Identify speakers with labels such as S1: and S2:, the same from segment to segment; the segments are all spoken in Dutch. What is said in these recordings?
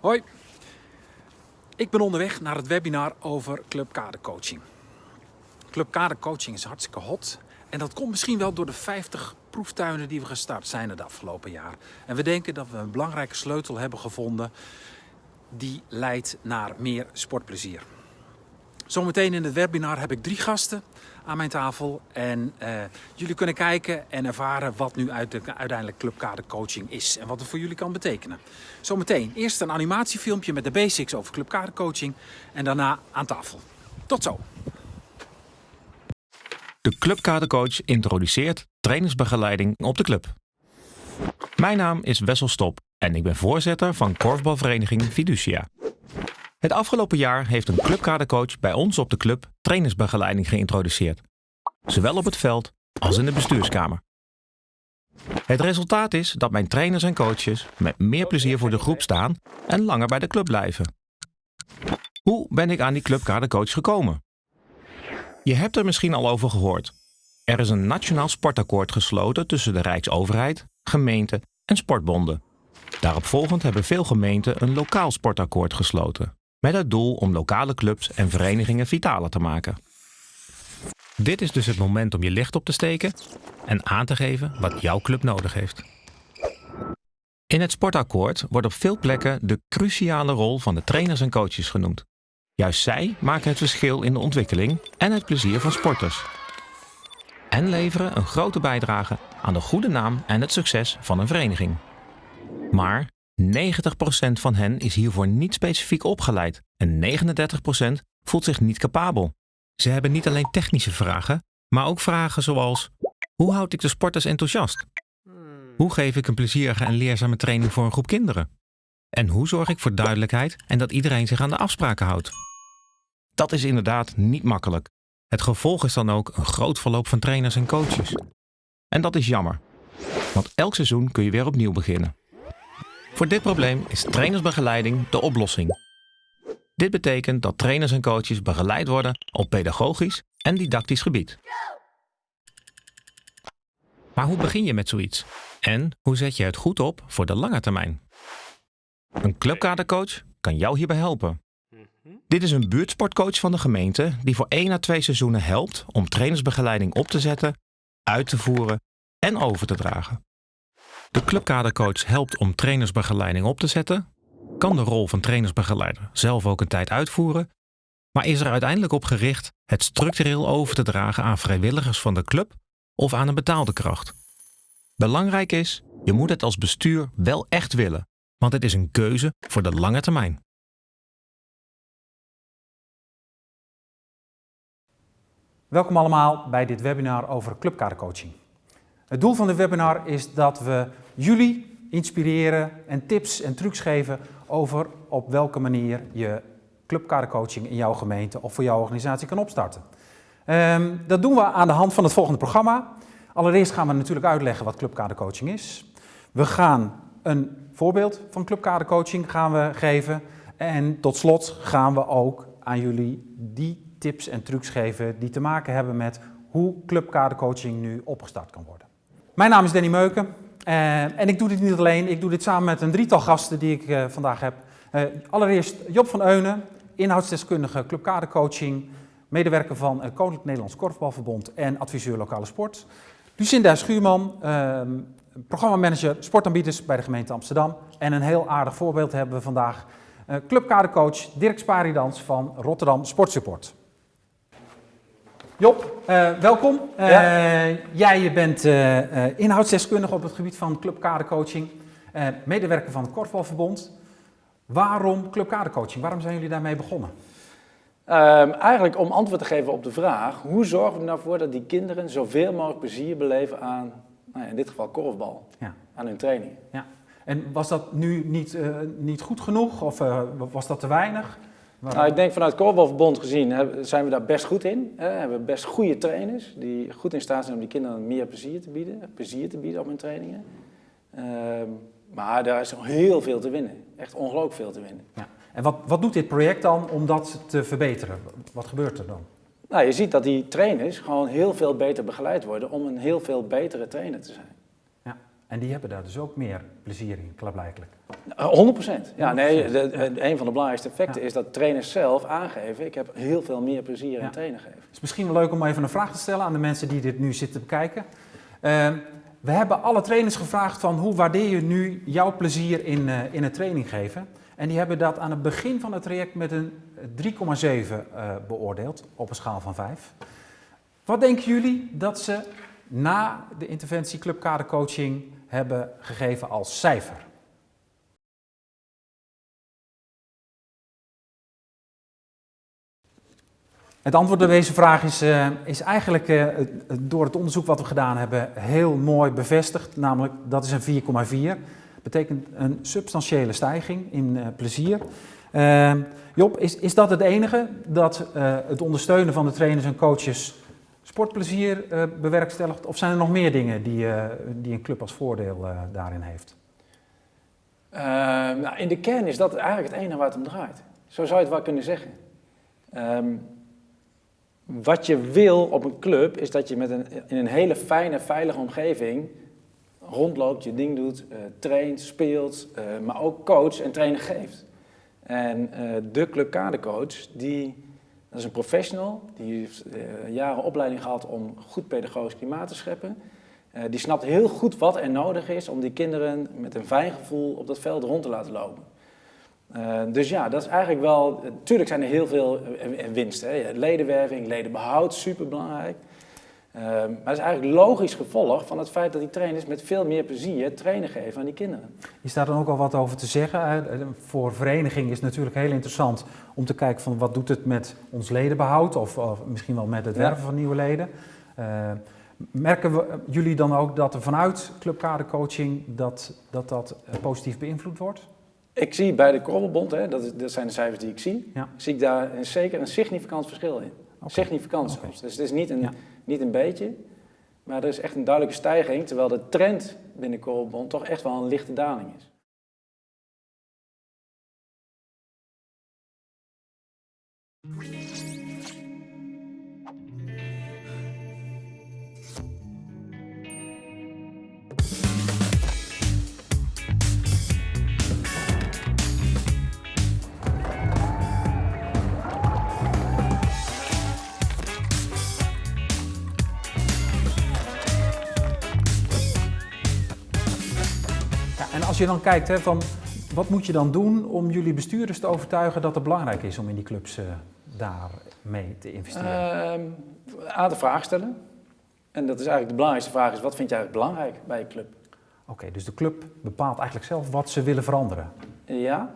S1: Hoi, ik ben onderweg naar het webinar over Club Kadercoaching. Club Kadercoaching is hartstikke hot en dat komt misschien wel door de 50 proeftuinen die we gestart zijn het afgelopen jaar. En we denken dat we een belangrijke sleutel hebben gevonden die leidt naar meer sportplezier. Zometeen in het webinar heb ik drie gasten aan mijn tafel. En uh, jullie kunnen kijken en ervaren wat nu uit de, uiteindelijk clubkadercoaching is. En wat het voor jullie kan betekenen. Zometeen eerst een animatiefilmpje met de basics over clubkadercoaching. En daarna aan tafel. Tot zo.
S2: De Clubkadercoach introduceert trainersbegeleiding op de club. Mijn naam is Wessel Stop en ik ben voorzitter van korfbalvereniging Fiducia. Het afgelopen jaar heeft een clubkadercoach bij ons op de club trainersbegeleiding geïntroduceerd. Zowel op het veld als in de bestuurskamer. Het resultaat is dat mijn trainers en coaches met meer plezier voor de groep staan en langer bij de club blijven. Hoe ben ik aan die clubkadercoach gekomen? Je hebt er misschien al over gehoord. Er is een nationaal sportakkoord gesloten tussen de Rijksoverheid, gemeenten en sportbonden. Daaropvolgend hebben veel gemeenten een lokaal sportakkoord gesloten met het doel om lokale clubs en verenigingen vitaler te maken. Dit is dus het moment om je licht op te steken en aan te geven wat jouw club nodig heeft. In het sportakkoord wordt op veel plekken de cruciale rol van de trainers en coaches genoemd. Juist zij maken het verschil in de ontwikkeling en het plezier van sporters. En leveren een grote bijdrage aan de goede naam en het succes van een vereniging. Maar 90% van hen is hiervoor niet specifiek opgeleid en 39% voelt zich niet capabel. Ze hebben niet alleen technische vragen, maar ook vragen zoals: hoe houd ik de sporters enthousiast? Hoe geef ik een plezierige en leerzame training voor een groep kinderen? En hoe zorg ik voor duidelijkheid en dat iedereen zich aan de afspraken houdt? Dat is inderdaad niet makkelijk. Het gevolg is dan ook een groot verloop van trainers en coaches. En dat is jammer, want elk seizoen kun je weer opnieuw beginnen. Voor dit probleem is trainersbegeleiding de oplossing. Dit betekent dat trainers en coaches begeleid worden op pedagogisch en didactisch gebied. Maar hoe begin je met zoiets? En hoe zet je het goed op voor de lange termijn? Een clubkadercoach kan jou hierbij helpen. Dit is een buurtsportcoach van de gemeente die voor 1 à 2 seizoenen helpt om trainersbegeleiding op te zetten, uit te voeren en over te dragen. De clubkadercoach helpt om trainersbegeleiding op te zetten, kan de rol van trainersbegeleider zelf ook een tijd uitvoeren, maar is er uiteindelijk op gericht het structureel over te dragen aan vrijwilligers van de club of aan een betaalde kracht. Belangrijk is, je moet het als bestuur wel echt willen, want het is een keuze voor de lange termijn.
S1: Welkom allemaal bij dit webinar over clubkadercoaching. Het doel van dit webinar is dat we jullie inspireren en tips en trucs geven over op welke manier je clubkadercoaching in jouw gemeente of voor jouw organisatie kan opstarten. Um, dat doen we aan de hand van het volgende programma. Allereerst gaan we natuurlijk uitleggen wat clubkadercoaching is. We gaan een voorbeeld van clubkadercoaching gaan we geven. En tot slot gaan we ook aan jullie die tips en trucs geven die te maken hebben met hoe clubkadercoaching nu opgestart kan worden. Mijn naam is Danny Meuken uh, en ik doe dit niet alleen, ik doe dit samen met een drietal gasten die ik uh, vandaag heb. Uh, allereerst Job van Eunen, inhoudsdeskundige clubkadercoaching, medewerker van Koninklijk Nederlands Korfbalverbond en adviseur lokale sport. Lucinda Schuurman, ehm, programmamanager sportaanbieders bij de gemeente Amsterdam. En een heel aardig voorbeeld hebben we vandaag, clubkadercoach Dirk Sparidans van Rotterdam Sportsupport. Job, uh, welkom. Uh, ja. Jij bent uh, inhoudsdeskundige op het gebied van clubkadercoaching, medewerker van het Korfbalverbond. Waarom clubkadercoaching? Waarom zijn jullie daarmee begonnen?
S3: Um, eigenlijk om antwoord te geven op de vraag, hoe zorgen we er nou voor dat die kinderen zoveel mogelijk plezier beleven aan, nou ja, in dit geval korfbal, ja. aan hun training.
S1: Ja. En was dat nu niet, niet goed genoeg of was dat te weinig?
S3: Nou, ik denk vanuit Korfbalverbond gezien zijn we daar best goed in. We hebben best goede trainers die goed in staat zijn om die kinderen meer plezier te bieden. Plezier te bieden op hun trainingen. Ehm, maar daar is nog heel veel te winnen. Echt ongelooflijk veel te winnen. Ja.
S1: En wat, wat doet dit project dan om dat te verbeteren? Wat gebeurt er dan?
S3: Nou, je ziet dat die trainers gewoon heel veel beter begeleid worden om een heel veel betere trainer te zijn.
S1: En die hebben daar dus ook meer plezier in, klaarblijkelijk.
S3: 100 procent. Ja, nee, de, de- een van de belangrijkste effecten
S1: Ja.
S3: is dat trainers zelf aangeven, ik heb heel veel meer plezier in
S1: Ja.
S3: trainen geven.
S1: Het is misschien wel leuk om even een vraag te stellen aan de mensen die dit nu zitten bekijken. Eh, we hebben alle trainers gevraagd van hoe waardeer je nu jouw plezier in, eh, in het training geven. En die hebben dat aan het begin van het traject met een 3,7 eh, beoordeeld op een schaal van 5. Wat denken jullie dat ze na de interventie clubkadercoaching hebben gegeven als cijfer? Het antwoord op deze vraag is, eh, is eigenlijk eh, door het onderzoek wat we gedaan hebben heel mooi bevestigd. Namelijk, dat is een 4,4. Betekent een substantiële stijging in eh, plezier. Eh, Job, is, is dat het enige? Dat het ondersteunen van de trainers en coaches sportplezier eh, bewerkstelligt? Of zijn er nog meer dingen die, eh, die een club als voordeel eh, daarin heeft?
S3: Nou, in de kern is dat eigenlijk het enige waar het om draait. Zo zou je het wel kunnen zeggen. Ehm, wat je wil op een club is dat je met een, in een hele fijne, veilige omgeving rondloopt, je ding doet, eh, traint, speelt, maar ook coach en trainer geeft. En de clubkadercoach, die, dat is een professional, die heeft eh, jaren opleiding gehad om goed pedagogisch klimaat te scheppen. Eh, die snapt heel goed wat er nodig is om die kinderen met een fijn gevoel op dat veld rond te laten lopen. Eh, dus ja, dat is eigenlijk wel. Natuurlijk zijn er heel veel winsten. Ledenwerving, ledenbehoud, superbelangrijk. Eh, maar dat is eigenlijk logisch gevolg van het feit dat die trainers met veel meer plezier trainen geven aan die kinderen.
S1: Is daar dan ook al wat over te zeggen? Eh, Voor vereniging is het natuurlijk heel interessant om te kijken van wat doet het met ons ledenbehoud of, of misschien wel met het
S3: Ja.
S1: werven van nieuwe leden. Eh, merken we, jullie dan ook dat er vanuit clubkadercoaching dat dat, dat eh, positief beïnvloed wordt?
S3: Ik zie bij de Korrelbond, hè, dat, is- dat zijn de cijfers die ik zie,
S1: Ja.
S3: zie ik daar een, zeker een significant verschil in. Significant zelfs. Dus het is niet een,
S1: Ja.
S3: Niet een beetje, maar er is echt een duidelijke stijging, terwijl de trend binnen de Korrelbond toch echt wel een lichte daling is.
S1: En als je dan kijkt hè, van wat moet je dan doen om jullie bestuurders te overtuigen dat het belangrijk is om in die clubs eh daarmee te investeren?
S3: Ehm, Een aantal vragen stellen. En dat is eigenlijk de belangrijkste vraag is, wat vind jij eigenlijk belangrijk bij je club?
S1: Oké, dus de club bepaalt eigenlijk zelf wat ze willen veranderen.
S3: Ja,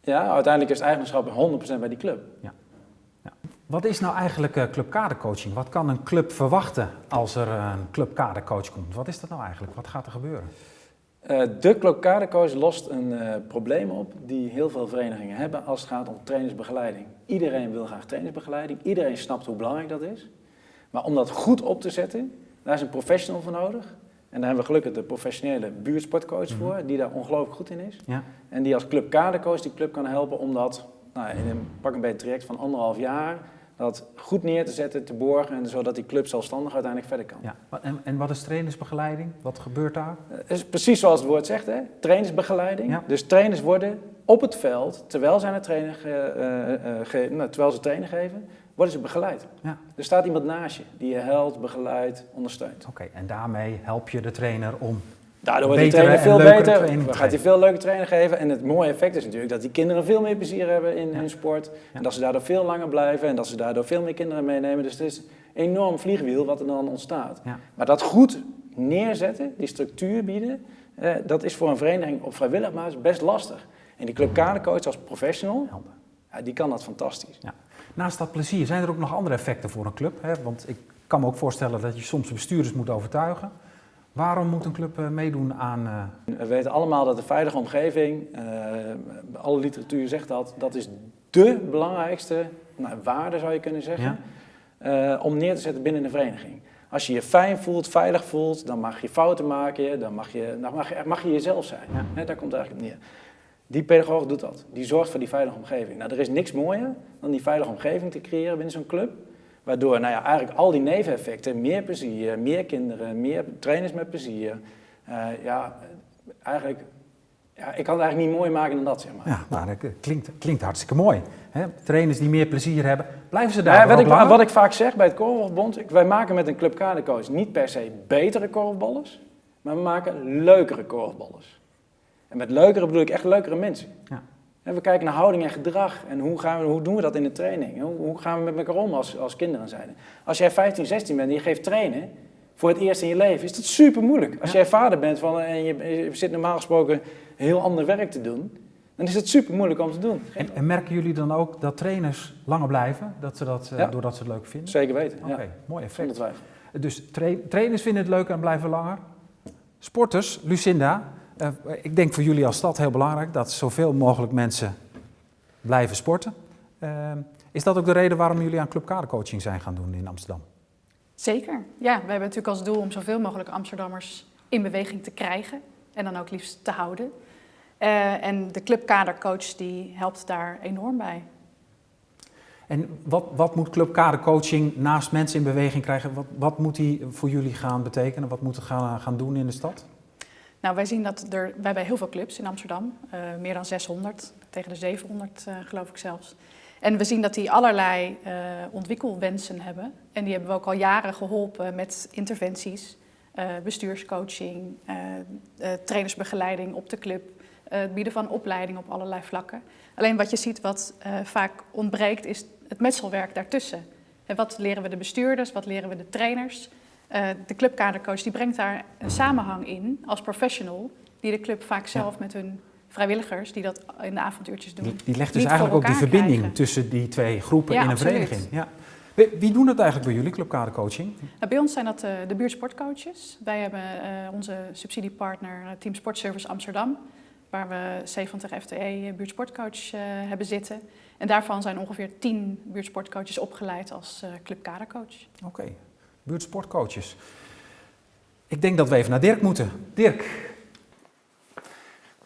S3: ja uiteindelijk is het eigenaarschap 100% bij die club.
S1: Wat is nou eigenlijk eh, clubkadercoaching? Wat kan een club verwachten als er een clubkadercoach komt? Wat is dat nou eigenlijk? Wat gaat er gebeuren?
S3: Eh, de clubkadercoach lost een eh, probleem op die heel veel verenigingen hebben als het gaat om trainersbegeleiding. Iedereen wil graag trainersbegeleiding, iedereen snapt hoe belangrijk dat is. Maar om dat goed op te zetten, daar is een professional voor nodig. En daar hebben we gelukkig de professionele buurtsportcoach
S1: Mhm.
S3: voor, die daar ongelooflijk goed in is.
S1: Ja,
S3: En die als clubkadercoach die club kan helpen om dat nou, in een pak een beetje traject van anderhalf jaar, dat goed neer te zetten, te borgen, en zodat die club zelfstandig uiteindelijk verder kan.
S1: ja. En, en wat is trainersbegeleiding? Wat gebeurt daar?
S3: Het is precies zoals het woord zegt, hè? trainersbegeleiding.
S1: Ja.
S3: Dus trainers worden op het veld, terwijl, zij een trainer ge- eh, eh, ge- nou, terwijl ze trainen geven, worden ze begeleid.
S1: Ja.
S3: Er staat iemand naast je die je helpt, begeleidt, ondersteunt.
S1: Oké, en daarmee help je de trainer om.
S3: Daardoor wordt die trainer veel beter,
S1: training
S3: gaat hij veel leuke training geven. En het mooie effect is natuurlijk dat die kinderen veel meer plezier hebben in
S1: Ja.
S3: hun sport. En dat ze daardoor veel langer blijven en dat ze daardoor veel meer kinderen meenemen. Dus het is een enorm vliegwiel wat er dan ontstaat. Maar dat goed neerzetten, die structuur bieden, eh, dat is voor een vereniging op vrijwillig basis best lastig. En die club kadercoach als professional, ja, die kan dat fantastisch.
S1: Naast dat plezier, zijn er ook nog andere effecten voor een club? Hè? Want ik kan me ook voorstellen dat je soms de bestuurders moet overtuigen. Waarom moet een club eh, meedoen aan. eh,
S3: We weten allemaal dat de veilige omgeving, eh, alle literatuur zegt dat, dat is dé belangrijkste nou, waarde zou je kunnen zeggen, om neer te zetten binnen een vereniging. Als je je fijn voelt, veilig voelt, dan mag je fouten maken, dan mag je, dan mag je, mag je jezelf zijn.
S1: Ja.
S3: Daar komt het eigenlijk op neer. Die pedagoog doet dat. Die zorgt voor die veilige omgeving. Nou, er is niks mooier dan die veilige omgeving te creëren binnen zo'n club. Waardoor nou ja, eigenlijk al die neveneffecten, meer plezier, meer kinderen, meer trainers met plezier, Eh, ja, eigenlijk, ja, ik kan het eigenlijk niet mooi maken dan dat, zeg maar.
S1: Ja, nou, dat klinkt, klinkt hartstikke mooi. Hè? Trainers die meer plezier hebben, blijven ze
S3: Ja,
S1: daar
S3: wat,
S1: ook
S3: ik,
S1: langer?
S3: wat ik vaak zeg bij het Korfbalbond, ik- wij maken met een clubkadercoach niet per se betere korfballers, maar we maken leukere korfballers. En met leukere bedoel ik echt leukere mensen.
S1: Ja.
S3: We kijken naar houding en gedrag en hoe, gaan we, hoe doen we dat in de training? Hoe, hoe gaan we met elkaar om als, als kinderen zijn? Als jij 15, 16 bent en je geeft trainen voor het eerst in je leven, is dat super moeilijk. Als
S1: Ja.
S3: jij vader bent van, en je, je zit normaal gesproken heel ander werk te doen, dan is het super moeilijk om te doen.
S1: En, en merken jullie dan ook dat trainers langer blijven, dat ze dat, eh,
S3: Ja.
S1: doordat ze het leuk vinden?
S3: Zeker weten.
S1: Oké,
S3: Ja,
S1: mooi effect. Dus tra- trainers vinden het leuk en blijven langer. Sporters, Lucinda, eh, ik denk voor jullie als stad heel belangrijk dat zoveel mogelijk mensen blijven sporten. Eh, is dat ook de reden waarom jullie aan clubkadercoaching zijn gaan doen in Amsterdam?
S4: Zeker. Ja, we hebben natuurlijk als doel om zoveel mogelijk Amsterdammers in beweging te krijgen en dan ook liefst te houden. Eh, en de clubkadercoach die helpt daar enorm bij.
S1: En wat, wat moet clubkadercoaching naast mensen in beweging krijgen? Wat, wat moet die voor jullie gaan betekenen? Wat moet het gaan, gaan doen in de stad?
S4: Nou, wij zien dat er, hebben heel veel clubs in Amsterdam, eh, meer dan 600, tegen de 700 eh, geloof ik zelfs. En we zien dat die allerlei eh, ontwikkelwensen hebben. En die hebben we ook al jaren geholpen met interventies, bestuurscoaching, trainersbegeleiding op de club, het bieden van opleiding op allerlei vlakken. Alleen wat je ziet wat vaak ontbreekt is het metselwerk daartussen. En wat leren we de bestuurders, wat leren we de trainers? Eh, de clubkadercoach die brengt daar een samenhang in als professional, die de club vaak zelf met hun vrijwilligers, die dat in de avonduurtjes doen.
S1: Die, die legt dus eigenlijk ook die verbinding
S4: krijgen.
S1: tussen die twee groepen
S4: Ja,
S1: in een
S4: absoluut.
S1: vereniging. Ja. Wie, doen het eigenlijk bij jullie, clubkadercoaching?
S4: Nou, bij ons zijn dat eh, de buurtsportcoaches. Wij hebben eh, onze subsidiepartner Team Sportservice Amsterdam, waar we 70 FTE buurtsportcoach hebben zitten. En daarvan zijn ongeveer 10 buurtsportcoaches opgeleid als clubkadercoach.
S1: Oké, buurtsportcoaches. Ik denk dat we even naar Dirk moeten. Dirk.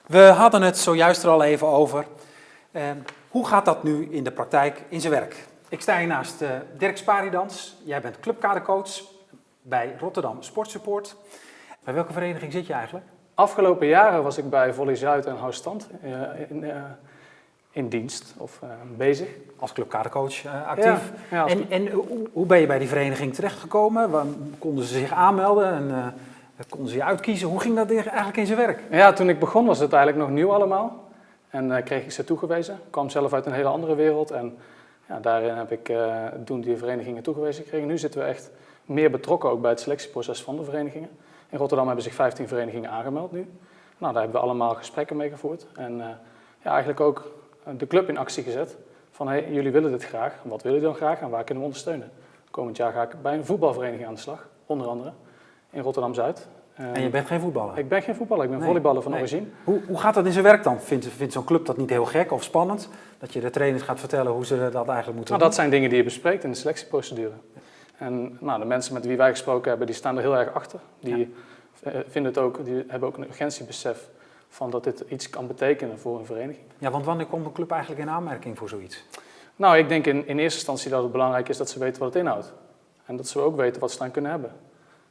S1: We hadden het zojuist er al even over. Eh, hoe gaat dat nu in de praktijk in zijn werk? Ik sta hier naast eh, Dirk Sparidans. Jij bent clubkadercoach bij Rotterdam Sportsupport. Bij welke vereniging zit je eigenlijk?
S5: Afgelopen jaren was ik bij Volley Zuid en Houtstand eh, in, eh, in dienst of eh, bezig.
S1: Als clubkadercoach eh, actief.
S5: Ja, ja, als-
S1: En, en hoe, hoe ben je bij die vereniging terechtgekomen? Waar, konden ze zich aanmelden en eh, konden ze je uitkiezen? Hoe ging dat eigenlijk in zijn werk?
S5: ja, toen ik begon was het eigenlijk nog nieuw allemaal. En eh, kreeg ik ze toegewezen. Ik kwam zelf uit een hele andere wereld. En ja, daarin heb ik eh, toen die verenigingen toegewezen gekregen. Nu zitten we echt meer betrokken ook bij het selectieproces van de verenigingen. In Rotterdam hebben zich 15 verenigingen aangemeld nu. Nou, daar hebben we allemaal gesprekken mee gevoerd. En eh, ja, eigenlijk ook de club in actie gezet. Van hey, jullie willen dit graag. Wat willen jullie dan graag en waar kunnen we ondersteunen? Komend jaar ga ik bij een voetbalvereniging aan de slag, onder andere in Rotterdam-Zuid.
S1: En je bent geen voetballer.
S5: Ik ben geen voetballer, ik ben
S1: Nee,
S5: volleyballer van
S1: nee.
S5: origine.
S1: Hoe, hoe gaat dat in zijn werk dan? Vindt, vindt zo'n club dat niet heel gek of spannend? Dat je de trainers gaat vertellen hoe ze dat eigenlijk moeten
S5: Nou, dat zijn dingen die je bespreekt in de selectieprocedure. En nou, de mensen met wie wij gesproken hebben, die staan er heel erg achter. Die, eh, vinden het ook, die hebben ook een urgentiebesef van dat dit iets kan betekenen voor een vereniging.
S1: Ja, want wanneer komt een club eigenlijk in aanmerking voor zoiets?
S5: Nou, ik denk in, in eerste instantie dat het belangrijk is dat ze weten wat het inhoudt. En dat ze ook weten wat ze dan kunnen hebben.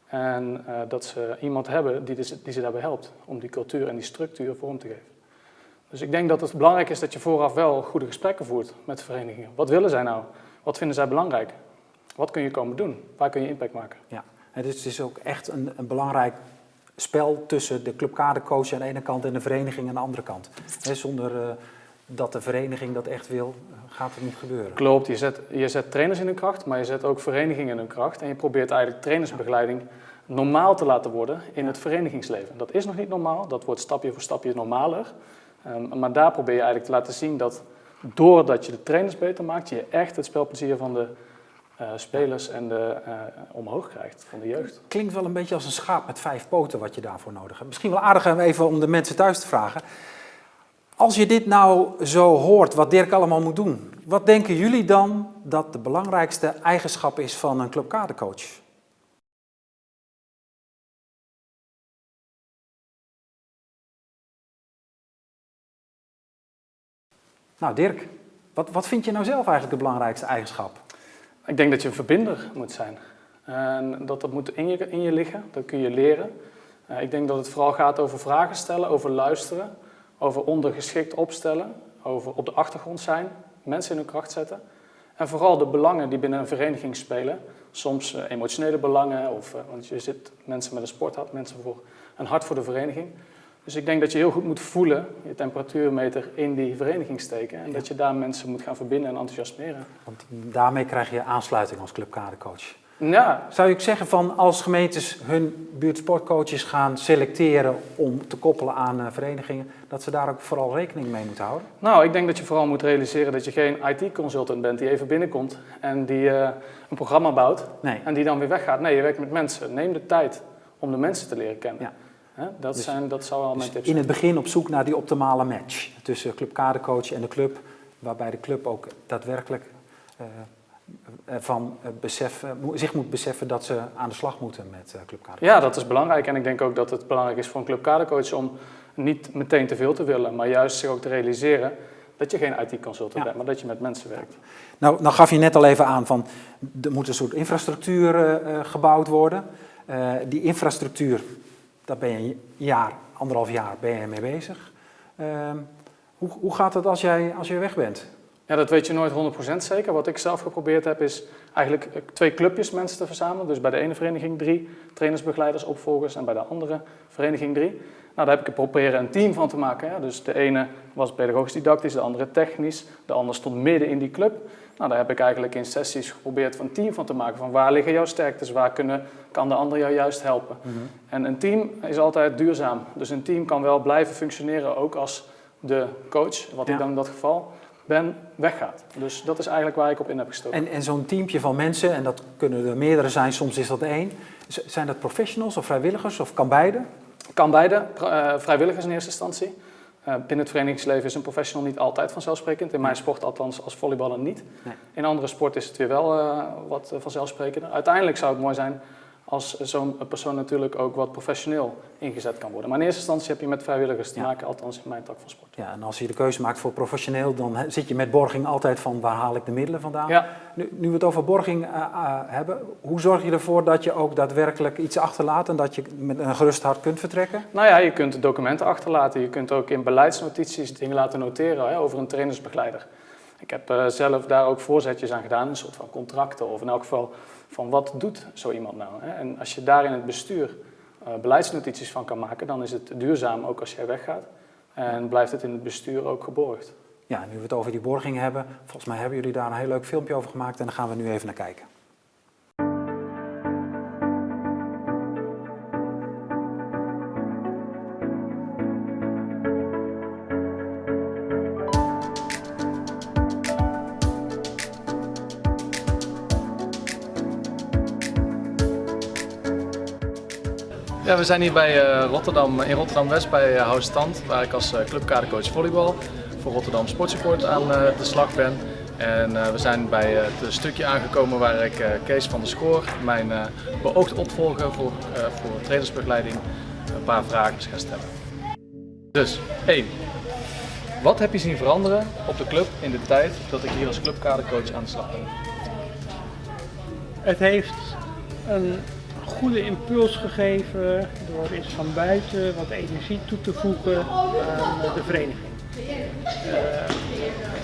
S5: En eh, dat ze iemand hebben die, die ze daarbij helpt om die cultuur en die structuur vorm te geven. Dus ik denk dat het belangrijk is dat je vooraf wel goede gesprekken voert met de verenigingen. Wat willen zij nou? Wat vinden zij belangrijk? Wat kun je komen doen? Waar kun je impact maken?
S1: Ja, het is ook echt een, een belangrijk spel tussen de clubkadercoach aan de ene kant en de vereniging aan de andere kant. Zonder eh, dat de vereniging dat echt wil, gaat het niet gebeuren.
S5: Klopt, je zet, je zet trainers in hun kracht, maar je zet ook verenigingen in hun kracht. En je probeert eigenlijk trainersbegeleiding normaal te laten worden in het verenigingsleven. Dat is nog niet normaal, dat wordt stapje voor stapje normaler. Ehm, maar daar probeer je eigenlijk te laten zien dat doordat je de trainers beter maakt, je echt het spelplezier van de eh, spelers en de, eh, omhoog krijgt, van de jeugd.
S1: Klinkt wel een beetje als een schaap met vijf poten wat je daarvoor nodig hebt. Misschien wel aardig om even om de mensen thuis te vragen. Als je dit nou zo hoort, wat Dirk allemaal moet doen, wat denken jullie dan dat de belangrijkste eigenschap is van een clubkadercoach? Nou Dirk, wat, wat vind je nou zelf eigenlijk de belangrijkste eigenschap?
S5: Ik denk dat je een verbinder moet zijn. En dat, dat moet in je, in je liggen, dat kun je leren. Uh, ik denk dat het vooral gaat over vragen stellen, over luisteren, over ondergeschikt opstellen, over op de achtergrond zijn, mensen in hun kracht zetten. En vooral de belangen die binnen een vereniging spelen. Soms uh, emotionele belangen, of, uh, want je zit mensen met een sporthart, mensen voor een hart voor de vereniging. Dus ik denk dat je heel goed moet voelen, je temperatuurmeter in die vereniging steken. En ja. dat je daar mensen moet gaan verbinden en enthousiasmeren.
S1: Want daarmee krijg je aansluiting als clubkadercoach.
S5: Ja.
S1: Zou ik zeggen van als gemeentes hun buurtsportcoaches gaan selecteren om te koppelen aan uh, verenigingen, dat ze daar ook vooral rekening mee moeten houden?
S5: Nou, ik denk dat je vooral moet realiseren dat je geen IT-consultant bent die even binnenkomt en die uh, een programma bouwt
S1: nee.
S5: en die dan weer weggaat. Nee, je werkt met mensen. Neem de tijd om de mensen te leren kennen.
S1: Ja.
S5: Dat,
S1: Dus-
S5: zijn, dat zou wel mijn
S1: Dus
S5: tips
S1: in
S5: zijn.
S1: het begin op zoek naar die optimale match tussen clubkadercoach en de club, waarbij de club ook daadwerkelijk uh, van besef, mo zich moet beseffen dat ze aan de slag moeten met uh, clubkadercoach.
S5: Ja, dat is belangrijk. En ik denk ook dat het belangrijk is voor een clubkadercoach om niet meteen te veel te willen, maar juist zich ook te realiseren dat je geen IT-consultant
S1: Ja.
S5: bent, maar dat je met mensen werkt.
S1: Nou, nou gaf je net al even aan van er moet een soort infrastructuur uh, gebouwd worden. Uh, die infrastructuur, daar ben je een jaar, anderhalf jaar ben je mee bezig. Uh, hoe, hoe gaat het als jij, als jij weg bent?
S5: Ja, dat weet je nooit 100% zeker. Wat ik zelf geprobeerd heb is eigenlijk twee clubjes mensen te verzamelen. Dus bij de ene vereniging drie trainersbegeleiders, opvolgers en bij de andere vereniging drie. Nou, daar heb ik proberen een team van te maken. Hè. Dus de ene was pedagogisch didactisch, de andere technisch, de ander stond midden in die club. Nou, daar heb ik eigenlijk in sessies geprobeerd van een team van te maken. Van waar liggen jouw sterktes, waar kunnen, kan de ander jou juist helpen.
S1: Mm -hmm.
S5: En een team is altijd duurzaam. Dus een team kan wel blijven functioneren, ook als de coach, wat
S1: Ja.
S5: ik dan in dat geval ben, weggaat. Dus dat is eigenlijk waar ik op in heb gestoken.
S1: En, en zo'n teampje van mensen, en dat kunnen er meerdere zijn, soms is dat één. Zijn dat professionals of vrijwilligers of kan beide?
S5: Kan beide, uh, vrijwilligers in eerste instantie. Uh, binnen het verenigingsleven is een professional niet altijd vanzelfsprekend. In mijn sport althans als volleyballer niet.
S1: Nee.
S5: In andere sporten is het weer wel uh, wat vanzelfsprekender. Uiteindelijk zou het mooi zijn als zo'n persoon natuurlijk ook wat professioneel ingezet kan worden. Maar in eerste instantie heb je met vrijwilligers te
S1: Ja.
S5: maken, althans in mijn tak van sport.
S1: Ja, en als je de keuze maakt voor professioneel, dan zit je met borging altijd van waar haal ik de middelen vandaan.
S5: Ja,
S1: Nu, nu we het over borging uh, uh, hebben, hoe zorg je ervoor dat je ook daadwerkelijk iets achterlaat en dat je met een gerust hart kunt vertrekken?
S5: nou ja, je kunt documenten achterlaten. Je kunt ook in beleidsnotities dingen laten noteren hè, over een trainersbegeleider. Ik heb uh, zelf daar ook voorzetjes aan gedaan, een soort van contracten of in elk geval van wat doet zo iemand nou. Hè? En als je daar in het bestuur uh, beleidsnotities van kan maken, dan is het duurzaam ook als jij weggaat. En blijft het in het bestuur ook geborgd.
S1: Ja, nu we het over die borging hebben, volgens mij hebben jullie daar een heel leuk filmpje over gemaakt en daar gaan we nu even naar kijken.
S5: Ja, we zijn hier bij uh, Rotterdam, in Rotterdam-West bij uh, House Stand, waar ik als uh, clubkadercoach volleybal voor Rotterdam Sportsupport aan de slag ben. En we zijn bij het stukje aangekomen waar ik Kees van der Schoor, mijn beoogd opvolger voor, voor trainersbegeleiding, een paar vragen ga stellen. Dus, 1. Wat heb je zien veranderen op de club in de tijd dat ik hier als clubkadercoach aan de slag ben?
S6: Het heeft een goede impuls gegeven door eens van buiten wat energie toe te voegen aan de vereniging. Uh,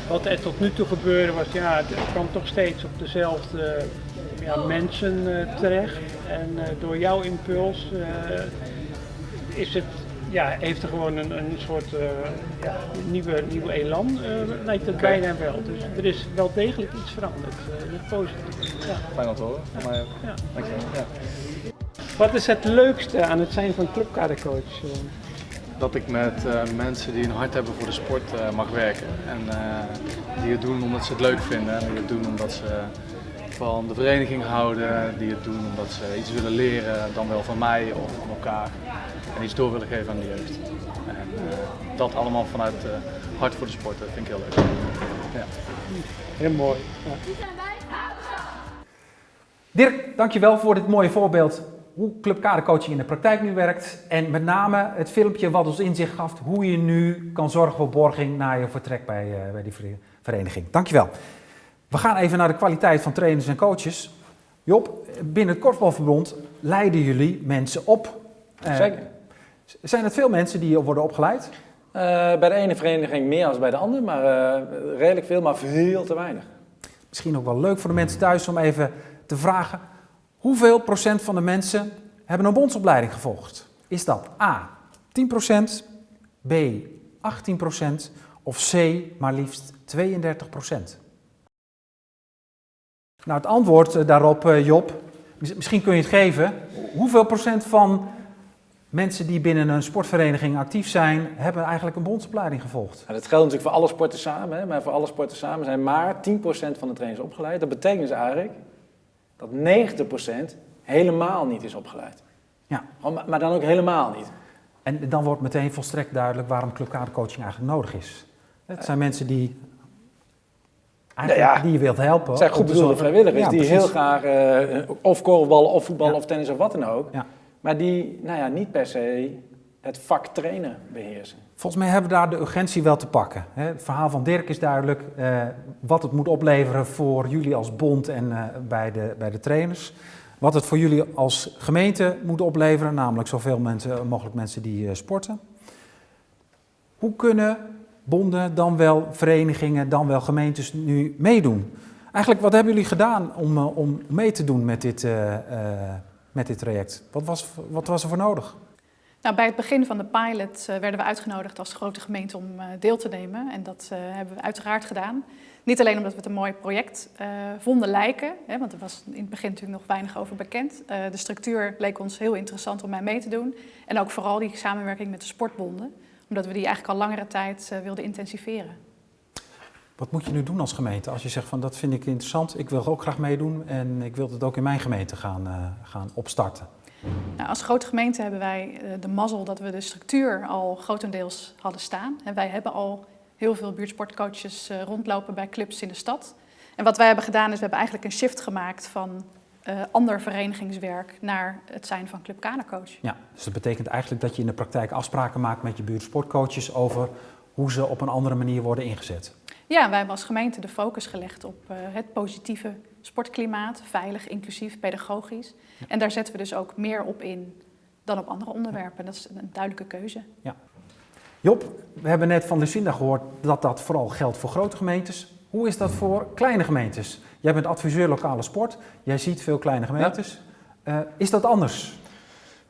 S6: wat er tot nu toe gebeurde was, ja, het kwam toch steeds op dezelfde ja, mensen uh, terecht. En uh, door jouw impuls is het, ja, heeft er gewoon een, een soort ja, nieuwe, nieuwe elan, lijkt het
S5: Okay.
S6: bijna wel. Dus er is wel degelijk iets veranderd, positieve. Ja.
S5: Fijn om te horen, mij ook.
S6: Ja.
S5: Dankjewel. Ja.
S6: Wat is het leukste aan het zijn van clubkadercoach?
S5: Dat ik met uh, mensen die een hart hebben voor de sport uh, mag werken. En uh, die het doen omdat ze het leuk vinden. En die het doen omdat ze van de vereniging houden. Die het doen omdat ze iets willen leren, dan wel van mij of van elkaar. En iets door willen geven aan de jeugd. En dat allemaal vanuit hart voor de sport, dat vind ik heel leuk. Ja.
S6: Heel mooi. Ja.
S1: Dirk, dankjewel voor dit mooie voorbeeld hoe clubkadercoaching in de praktijk nu werkt. En met name het filmpje wat ons inzicht gaf hoe je nu kan zorgen voor borging na je vertrek bij, uh, bij die vereniging. Dankjewel. We gaan even naar de kwaliteit van trainers en coaches. Job, binnen het Korfbalverbond leiden jullie mensen op.
S5: Uh, Zeker.
S1: Zijn het veel mensen die worden opgeleid?
S3: Uh, bij de ene vereniging meer dan bij de andere, maar redelijk veel, maar veel te weinig.
S1: Misschien ook wel leuk voor de mensen thuis om even te vragen: hoeveel procent van de mensen hebben een bondsopleiding gevolgd? Is dat A 10 procent, B 18 procent of C maar liefst 32 procent? Nou, het antwoord daarop, Job, misschien kun je het geven. Hoeveel procent van mensen die binnen een sportvereniging actief zijn, hebben eigenlijk een bondsopleiding gevolgd.
S3: Ja, dat geldt natuurlijk voor alle sporten samen, hè, maar voor alle sporten samen zijn maar 10% van de trainers opgeleid. Dat betekent dus eigenlijk dat 90% helemaal niet is opgeleid. Ja. Maar dan ook helemaal niet.
S1: En dan wordt meteen volstrekt duidelijk waarom clubkadercoaching eigenlijk nodig is. Het zijn mensen die Eigenlijk ja, die je wilt helpen. Het
S3: zijn goed bedoelde vrijwilligers die heel graag uh, of korfballen of voetballen of tennis of wat dan ook. Maar die nou ja, niet per se het vak trainen beheersen.
S1: Volgens mij hebben we daar de urgentie wel te pakken. Het verhaal van Dirk is duidelijk eh, wat het moet opleveren voor jullie als bond en eh, bij, de, bij de trainers. Wat het voor jullie als gemeente moet opleveren, namelijk zoveel mensen, mogelijk mensen die sporten. Hoe kunnen bonden, dan wel verenigingen, dan wel gemeentes nu meedoen? Eigenlijk, wat hebben jullie gedaan om, om mee te doen met dit met dit traject? Wat was, wat was er voor nodig?
S4: Nou, bij het begin van de pilot uh, werden we uitgenodigd als grote gemeente om uh, deel te nemen. En dat uh, hebben we uiteraard gedaan. Niet alleen omdat we het een mooi project vonden lijken, hè, want er was in het begin natuurlijk nog weinig over bekend. de structuur leek ons heel interessant om mee te doen. En ook vooral die samenwerking met de sportbonden, omdat we die eigenlijk al langere tijd wilden intensiveren.
S1: Wat moet je nu doen als gemeente als je zegt van dat vind ik interessant, ik wil ook graag meedoen en ik wil het ook in mijn gemeente gaan, gaan opstarten?
S4: Nou, als grote gemeente hebben wij uh, de mazzel dat we de structuur al grotendeels hadden staan. En wij hebben al heel veel buurtsportcoaches uh, rondlopen bij clubs in de stad. En wat wij hebben gedaan is, we hebben eigenlijk een shift gemaakt van ander verenigingswerk naar het zijn van Club Kadercoach.
S1: Ja, dus dat betekent eigenlijk dat je in de praktijk afspraken maakt met je buurtsportcoaches over hoe ze op een andere manier worden ingezet.
S4: Ja, wij hebben als gemeente de focus gelegd op uh, het positieve sportklimaat, veilig, inclusief, pedagogisch. En daar zetten we dus ook meer op in dan op andere onderwerpen. Dat is een duidelijke keuze. Ja.
S1: Job, we hebben net van Lucinda gehoord dat dat vooral geldt voor grote gemeentes. Hoe is dat voor kleine gemeentes? Jij bent adviseur lokale sport, jij ziet veel kleine gemeentes. Ja. Uh, is dat anders?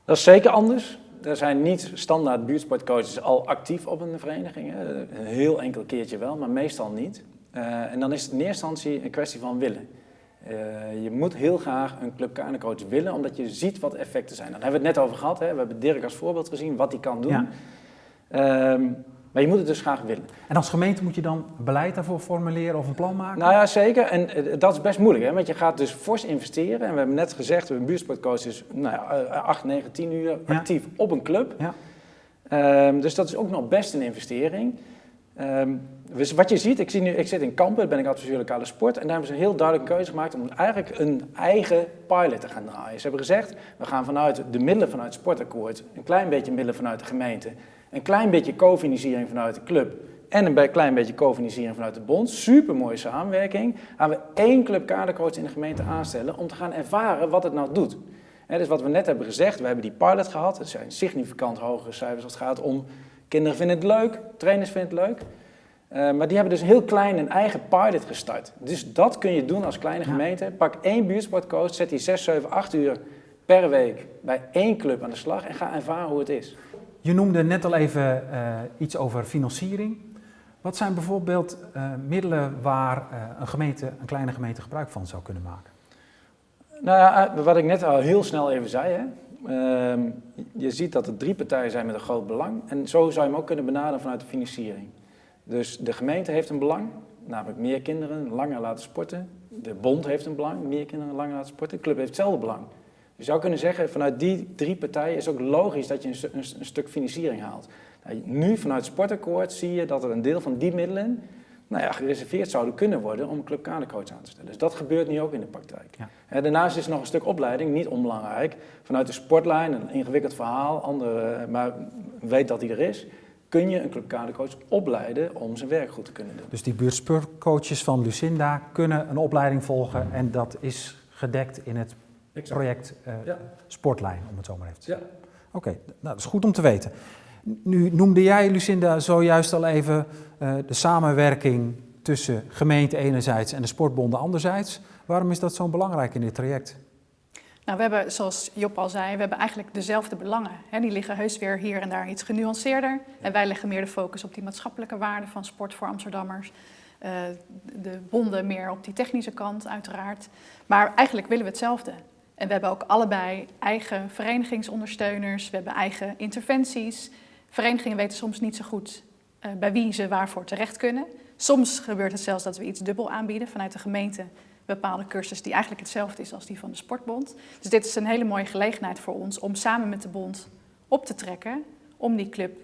S3: Dat is zeker anders er zijn niet standaard buurtsportcoaches al actief op een vereniging. Een heel enkel keertje wel, maar meestal niet. Uh, en dan is het in eerste instantie een kwestie van willen. Uh, je moet heel graag een club coach willen, omdat je ziet wat effecten zijn. Daar hebben we het net over gehad. Hè? We hebben Dirk als voorbeeld gezien, wat hij kan doen. Ja. Uh, maar je moet het dus graag willen.
S1: En als gemeente moet je dan beleid daarvoor formuleren of een plan maken?
S3: Nou ja, zeker. En eh, dat is best moeilijk, hè? want je gaat dus fors investeren. En we hebben net gezegd, een buurtsportcoach is nou ja, 8, 9, 10 uur actief op een club. Ja. Um, dus dat is ook nog best een investering. Um, dus wat je ziet, ik, zie nu, ik zit in Kampen, ben ik adviseur lokale sport. En daar hebben ze een heel duidelijke keuze gemaakt om eigenlijk een eigen pilot te gaan draaien. Ze hebben gezegd, we gaan vanuit de middelen vanuit het sportakkoord, een klein beetje middelen vanuit de gemeente een klein beetje co-financiering vanuit de club en een klein beetje co-financiering vanuit de bond. Super mooie samenwerking. Gaan we één club kadercoach in de gemeente aanstellen om te gaan ervaren wat het nou doet. Dus wat we net hebben gezegd, we hebben die pilot gehad. Het zijn significant hogere cijfers als het gaat om kinderen vinden het leuk, trainers vinden het leuk. Uh, maar die hebben dus heel klein een eigen pilot gestart. Dus dat kun je doen als kleine gemeente. Pak één buurtsportcoach, zet die 6, 7, 8 uur per week bij één club aan de slag en ga ervaren hoe het is.
S1: Je noemde net al even uh, iets over financiering. Wat zijn bijvoorbeeld uh, middelen waar een, gemeente, een kleine gemeente gebruik van zou kunnen maken?
S3: Nou ja, wat ik net al heel snel even zei. Hè. Ehm, je ziet dat er drie partijen zijn met een groot belang. En zo zou je hem ook kunnen benaderen vanuit de financiering. Dus de gemeente heeft een belang, namelijk meer kinderen langer laten sporten. De bond heeft een belang, meer kinderen langer laten sporten. De club heeft hetzelfde belang. Je zou kunnen zeggen, vanuit die drie partijen is ook logisch dat je een, een, een stuk financiering haalt. Nou, nu vanuit het sportakkoord zie je dat er een deel van die middelen nou ja, gereserveerd zouden kunnen worden om een club kadercoach aan te stellen. Dus dat gebeurt nu ook in de praktijk. Ja. daarnaast is er nog een stuk opleiding, niet onbelangrijk. Vanuit de sportlijn, een ingewikkeld verhaal, andere, maar weet dat die er is kun je een club kadercoach opleiden om zijn werk goed te kunnen doen.
S1: Dus die buurtsportcoaches van Lucinda kunnen een opleiding volgen en dat is gedekt in het project uh, ja. Sportlijn, om het zo maar even te zeggen. Ja. Oké, nou, dat is goed om te weten. Nu noemde jij, Lucinda, zojuist al even uh, de samenwerking tussen gemeente enerzijds en de sportbonden anderzijds. Waarom is dat zo belangrijk in dit traject?
S4: Nou, we hebben, zoals Job al zei, we hebben eigenlijk dezelfde belangen. Die liggen heus weer hier en daar iets genuanceerder. En wij leggen meer de focus op die maatschappelijke waarde van sport voor Amsterdammers. Uh, de bonden meer op die technische kant, uiteraard. Maar eigenlijk willen we hetzelfde. En we hebben ook allebei eigen verenigingsondersteuners, we hebben eigen interventies. Verenigingen weten soms niet zo goed uh, bij wie ze waarvoor terecht kunnen. Soms gebeurt het zelfs dat we iets dubbel aanbieden vanuit de gemeente bepaalde cursus die eigenlijk hetzelfde is als die van de sportbond. Dus dit is een hele mooie gelegenheid voor ons om samen met de bond op te trekken om die club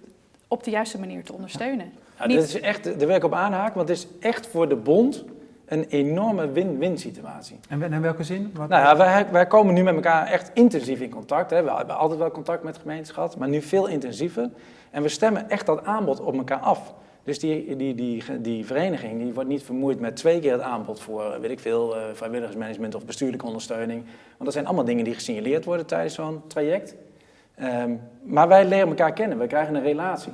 S4: op de juiste manier te ondersteunen.
S3: Ja, Niet... is echt, daar wil ik op aanhaken, want het is echt voor de bond een enorme win-win situatie.
S1: En in welke zin?
S3: Wat... Nou ja, wij, wij, komen nu met elkaar echt intensief in contact. Hè. We hebben altijd wel contact met gemeentes gehad, maar nu veel intensiever. En we stemmen echt dat aanbod op elkaar af. Dus die, die, die, die vereniging die wordt niet vermoeid met twee keer het aanbod voor, weet ik veel, uh, vrijwilligersmanagement of bestuurlijke ondersteuning. Want dat zijn allemaal dingen die gesignaleerd worden tijdens zo'n traject. Um, maar wij leren elkaar kennen, we krijgen een relatie.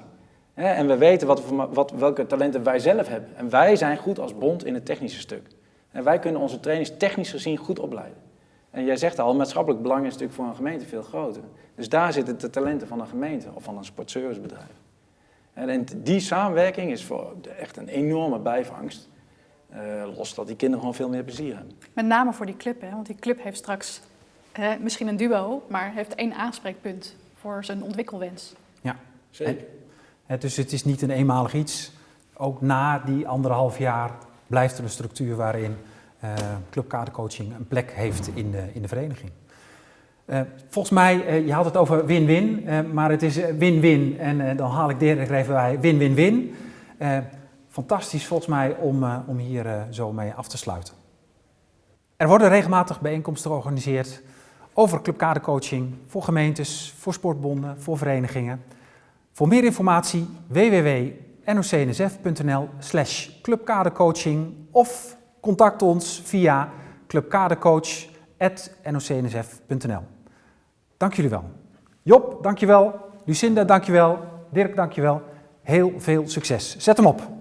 S3: En we weten wat, wat, welke talenten wij zelf hebben. En wij zijn goed als bond in het technische stuk. En wij kunnen onze trainers technisch gezien goed opleiden. En jij zegt al, maatschappelijk belang is natuurlijk voor een gemeente veel groter. Dus daar zitten de talenten van een gemeente of van een sportservicebedrijf. En die samenwerking is voor echt een enorme bijvangst. Uh, los dat die kinderen gewoon veel meer plezier hebben.
S4: Met name voor die club, hè? want die club heeft straks uh, misschien een duo, maar heeft één aanspreekpunt voor zijn ontwikkelwens.
S1: Ja, zeker. En, dus het is niet een eenmalig iets. Ook na die anderhalf jaar blijft er een structuur waarin uh, clubkadercoaching een plek heeft in de, in de vereniging. Uh, volgens mij, uh, je had het over win-win, uh, maar het is win-win. En dan haal ik direct even bij win-win-win. fantastisch volgens mij om, om hier zo mee af te sluiten. Er worden regelmatig bijeenkomsten georganiseerd over clubkadercoaching voor gemeentes, voor sportbonden, voor verenigingen. Voor meer informatie www.nocnsf.nl slash of contact ons via clubkadercoach.nocnsf.nl Dank jullie wel. Job, dank je wel. Lucinda, dank je wel. Dirk, dank je wel. Heel veel succes. Zet hem op.